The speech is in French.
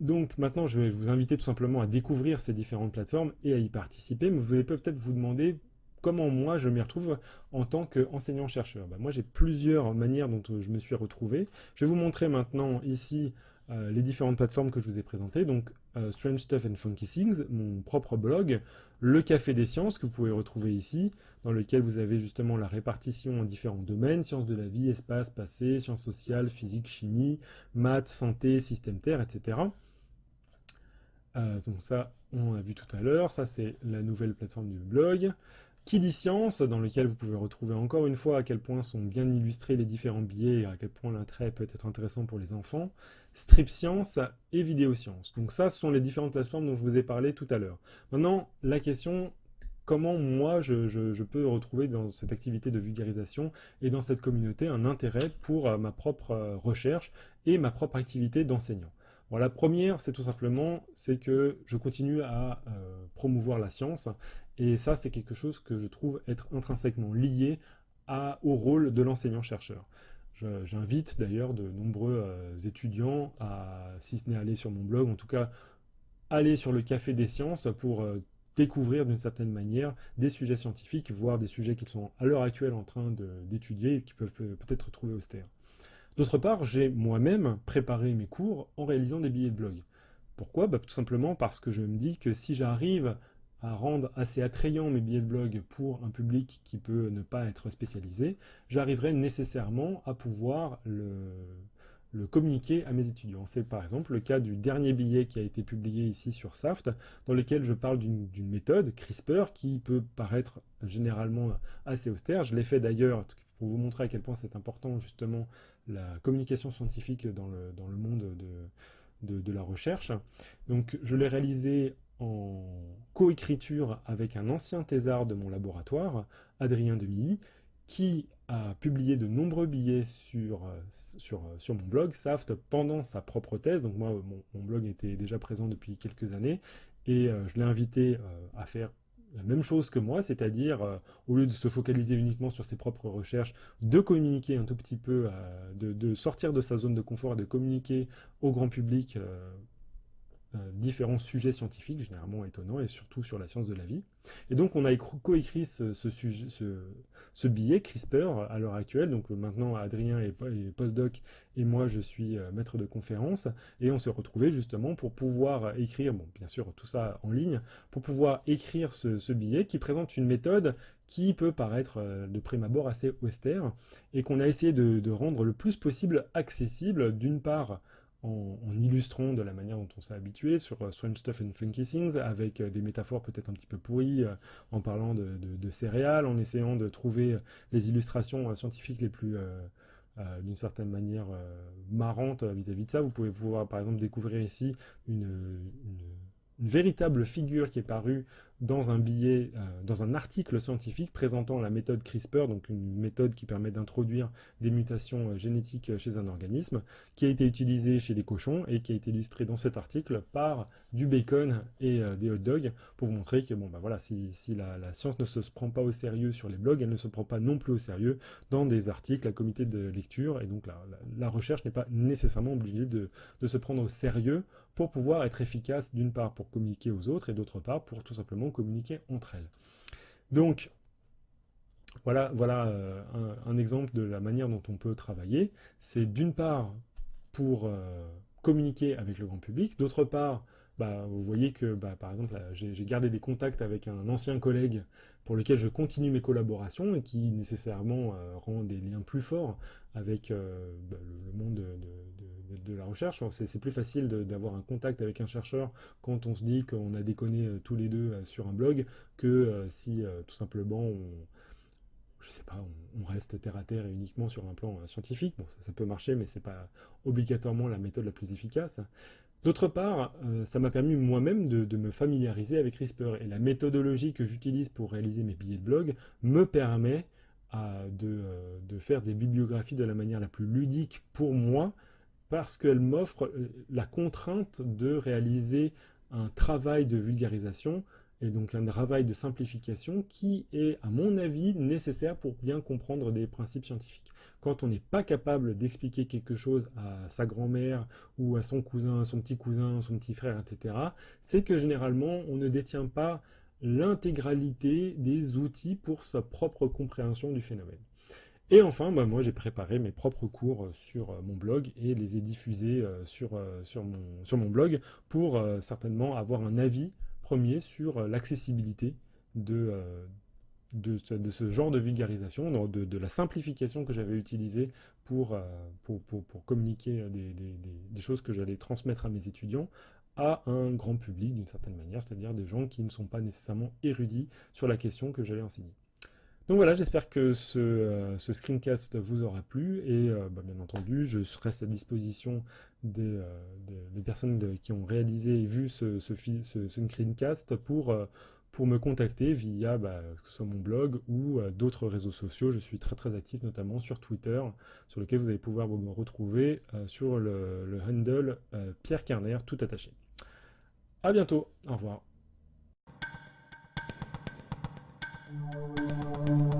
Donc maintenant, je vais vous inviter tout simplement à découvrir ces différentes plateformes et à y participer, mais vous allez peut-être vous demander comment moi je m'y retrouve en tant qu'enseignant-chercheur. Bah, moi j'ai plusieurs manières dont je me suis retrouvé. Je vais vous montrer maintenant ici euh, les différentes plateformes que je vous ai présentées. Donc euh, Strange Stuff and Funky Things, mon propre blog, le Café des Sciences que vous pouvez retrouver ici, dans lequel vous avez justement la répartition en différents domaines, sciences de la vie, espace, passé, sciences sociales, physique, chimie, maths, santé, système terre, etc. Euh, donc ça, on a vu tout à l'heure, ça c'est la nouvelle plateforme du blog. Qui science, dans lequel vous pouvez retrouver encore une fois à quel point sont bien illustrés les différents billets et à quel point l'intérêt peut être intéressant pour les enfants. Strip Science et Vidéo Science. Donc ça, ce sont les différentes plateformes dont je vous ai parlé tout à l'heure. Maintenant, la question, comment moi je, peux retrouver dans cette activité de vulgarisation et dans cette communauté un intérêt pour euh, ma propre euh, recherche et ma propre activité d'enseignant? La première, c'est tout simplement, c'est que je continue à euh, promouvoir la science, et ça, c'est quelque chose que je trouve être intrinsèquement lié au rôle de l'enseignant-chercheur. J'invite d'ailleurs de nombreux euh, étudiants à, si ce n'est aller sur mon blog, en tout cas, aller sur le Café des Sciences pour euh, découvrir d'une certaine manière des sujets scientifiques, voire des sujets qu'ils sont à l'heure actuelle en train d'étudier et qui peuvent peut-être trouver austères. D'autre part, j'ai moi-même préparé mes cours en réalisant des billets de blog. Pourquoi? Bah, Tout simplement parce que je me dis que si j'arrive à rendre assez attrayant mes billets de blog pour un public qui peut ne pas être spécialisé, j'arriverai nécessairement à pouvoir le, communiquer à mes étudiants. C'est par exemple le cas du dernier billet qui a été publié ici sur SAFT, dans lequel je parle d'une méthode, CRISPR, qui peut paraître généralement assez austère. Je l'ai fait d'ailleurs pour vous montrer à quel point c'est important justement la communication scientifique dans le, dans le monde de, de, la recherche. Donc je l'ai réalisé en coécriture avec un ancien thésard de mon laboratoire, Adrien Demilly, qui a publié de nombreux billets sur, sur, sur, mon blog, SAFT, pendant sa propre thèse. Donc moi, mon, blog était déjà présent depuis quelques années, et euh, je l'ai invité euh, à faire la même chose que moi, c'est-à-dire, euh, au lieu de se focaliser uniquement sur ses propres recherches, de communiquer un tout petit peu, euh, de, sortir de sa zone de confort et de communiquer au grand public euh, différents sujets scientifiques, généralement étonnants, et surtout sur la science de la vie. Et donc on a coécrit ce, ce, billet CRISPR à l'heure actuelle, donc euh, maintenant Adrien est, postdoc et moi je suis euh, maître de conférence, et on s'est retrouvés justement pour pouvoir écrire, bon bien sûr tout ça en ligne, pour pouvoir écrire ce, billet qui présente une méthode qui peut paraître de prime abord assez austère, et qu'on a essayé de rendre le plus possible accessible, d'une part en, illustrant de la manière dont on s'est habitué sur euh, Strange Stuff and Funky Things, avec euh, des métaphores peut-être un petit peu pourries, euh, en parlant de, céréales, en essayant de trouver les illustrations scientifiques les plus, d'une certaine manière, marrantes vis-à-vis de ça. Vous pouvez pouvoir par exemple découvrir ici une une véritable figure qui est parue dans un billet, euh, dans un article scientifique présentant la méthode CRISPR, donc une méthode qui permet d'introduire des mutations euh, génétiques euh, chez un organisme, qui a été utilisée chez les cochons et qui a été illustrée dans cet article par du bacon et des hot dogs pour vous montrer que bon bah voilà si, la, science ne se prend pas au sérieux sur les blogs, elle ne se prend pas non plus au sérieux dans des articles à comité de lecture et donc la, recherche n'est pas nécessairement obligée de se prendre au sérieux pour pouvoir être efficace d'une part pour communiquer aux autres et d'autre part pour tout simplement communiquer entre elles. Donc, voilà, voilà euh, un, exemple de la manière dont on peut travailler. C'est d'une part pour euh, communiquer avec le grand public, d'autre part bah, vous voyez que, bah, par exemple, j'ai gardé des contacts avec un ancien collègue pour lequel je continue mes collaborations et qui nécessairement euh, rend des liens plus forts avec euh, bah, le, monde de, la recherche. C'est plus facile d'avoir un contact avec un chercheur quand on se dit qu'on a déconné euh, tous les deux sur un blog que si tout simplement on, je sais pas, on, reste terre à terre et uniquement sur un plan scientifique. Bon, ça, peut marcher, mais c'est pas obligatoirement la méthode la plus efficace. D'autre part, euh, ça m'a permis moi-même de, me familiariser avec CRISPR et la méthodologie que j'utilise pour réaliser mes billets de blog me permet euh, de, faire des bibliographies de la manière la plus ludique pour moi parce qu'elle m'offre euh, la contrainte de réaliser un travail de vulgarisation et donc un travail de simplification qui est, à mon avis, nécessaire pour bien comprendre des principes scientifiques. Quand on n'est pas capable d'expliquer quelque chose à sa grand-mère ou à son cousin, à son petit cousin, son petit frère, etc., c'est que généralement on ne détient pas l'intégralité des outils pour sa propre compréhension du phénomène. Et enfin, bah, moi j'ai préparé mes propres cours sur euh, mon blog et les ai diffusés euh, sur, euh, sur, mon, sur mon blog pour certainement avoir un avis premier sur l'accessibilité de, de, ce genre de vulgarisation, de, la simplification que j'avais utilisée pour, pour, communiquer des choses que j'allais transmettre à mes étudiants à un grand public d'une certaine manière, c'est-à-dire des gens qui ne sont pas nécessairement érudits sur la question que j'allais enseigner. Donc voilà, j'espère que ce, euh, screencast vous aura plu et euh, bah, bien entendu, je reste à disposition des, euh, personnes qui ont réalisé et vu ce, screencast pour, me contacter via bah, ce soit mon blog ou d'autres réseaux sociaux. Je suis très très actif notamment sur Twitter, sur lequel vous allez pouvoir me retrouver sur le, le handle Pierre Carner, tout attaché. A bientôt, au revoir. Thank you.